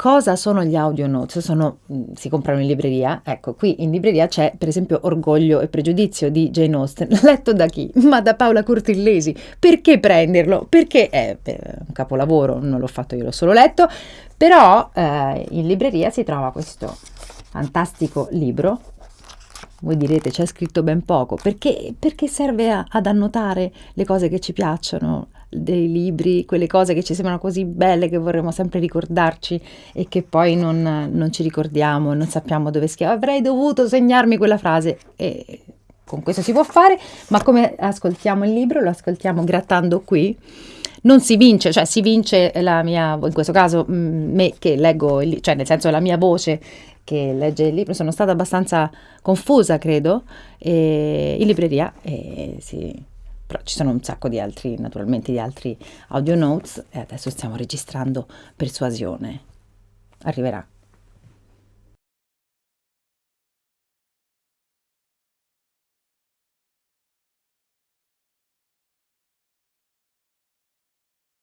Cosa sono gli audio notes? Sono, mm, si comprano in libreria. Ecco, qui in libreria c'è per esempio Orgoglio e Pregiudizio di Jane Austen, letto da chi? Ma da Paola Curtillesi. Perché prenderlo? Perché è un capolavoro, non l'ho fatto io, l'ho solo letto, però eh, in libreria si trova questo fantastico libro. Voi direte c'è scritto ben poco, perché, perché serve a, ad annotare le cose che ci piacciono, dei libri, quelle cose che ci sembrano così belle che vorremmo sempre ricordarci e che poi non, non ci ricordiamo, non sappiamo dove scrive. Avrei dovuto segnarmi quella frase e con questo si può fare, ma come ascoltiamo il libro? Lo ascoltiamo grattando qui. Non si vince, cioè si vince la mia, in questo caso mm, me che leggo, il, cioè nel senso la mia voce che legge il libro, sono stata abbastanza confusa credo, in libreria e sì, però ci sono un sacco di altri, naturalmente di altri audio notes e adesso stiamo registrando Persuasione. Arriverà.